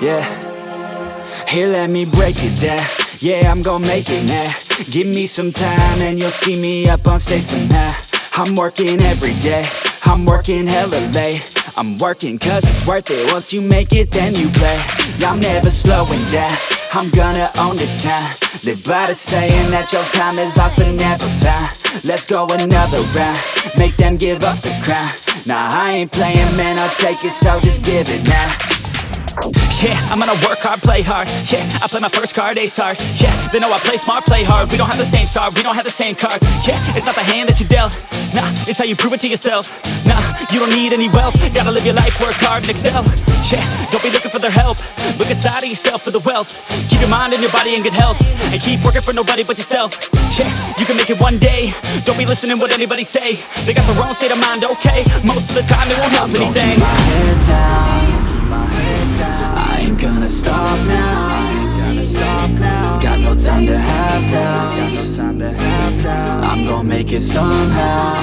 Yeah. Here, let me break it down. Yeah, I'm gonna make it now. Give me some time and you'll see me up on stage somehow. I'm working every day. I'm working hella late. I'm working cause it's worth it. Once you make it, then you play. I'm never slowing down. I'm gonna own this town. Live by the saying that your time is lost but never found. Let's go another round. Make them give up the crown. Nah, I ain't playing, man. I'll take it, so just give it now. Yeah, I'm gonna work hard, play hard. Yeah, I play my first card, ace hard Yeah, they know I play smart, play hard. We don't have the same star, we don't have the same cards. Yeah, it's not the hand that you dealt. Nah, it's how you prove it to yourself. Nah, you don't need any wealth. Gotta live your life, work hard and excel. Yeah, don't be looking for their help. Look inside of yourself for the wealth. Keep your mind and your body in good health. And keep working for nobody but yourself. Yeah, you can make it one day. Don't be listening what anybody say. They got the wrong state of mind, okay. Most of the time it won't help anything. my head down. I'm gonna make it somehow.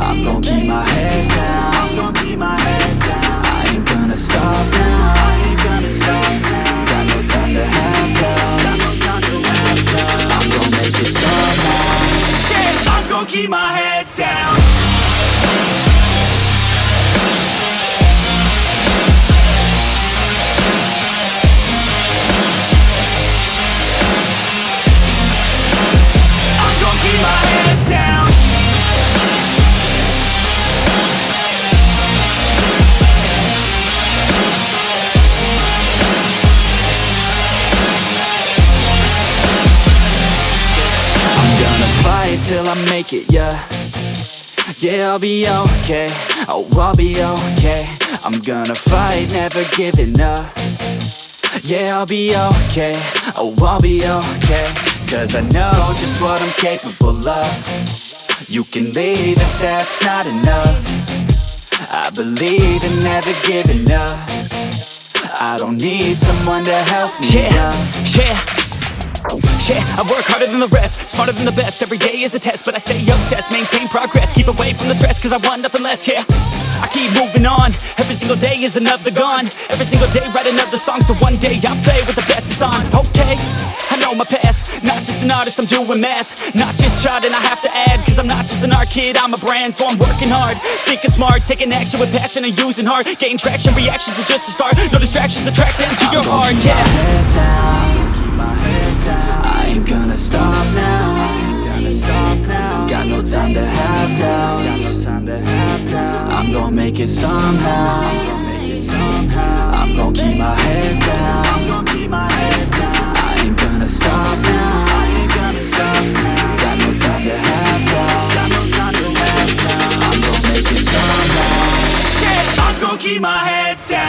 I'm gonna keep my head down. I ain't gonna stop now. Got no time to have doubts. I'm gonna make it somehow. I'm gonna keep my head down till I make it, yeah. Yeah, I'll be okay, oh, I'll be okay. I'm gonna fight, never giving up. Yeah, I'll be okay, oh, I'll be okay. Cause I know just what I'm capable of. You can leave if that's not enough. I believe in never giving up. I don't need someone to help me Yeah, up. yeah yeah, I work harder than the rest, smarter than the best. Every day is a test, but I stay obsessed Maintain progress, keep away from the stress Cause I want nothing less, yeah. I keep moving on, every single day is another gone. Every single day write another song So one day I'll play with the best is on. Okay, I know my path Not just an artist, I'm doing math. Not just charting, I have to add Cause I'm not just an art kid, I'm a brand So I'm working hard, thinking smart Taking action with passion and using heart. Gain traction, reactions are just a start. No distractions, attract them to your heart, yeah make it somehow. I'm gon' keep my head down. I ain't gonna stop now. Got no time to have doubts. I'm gon' make it somehow. I'm gon' keep my head down.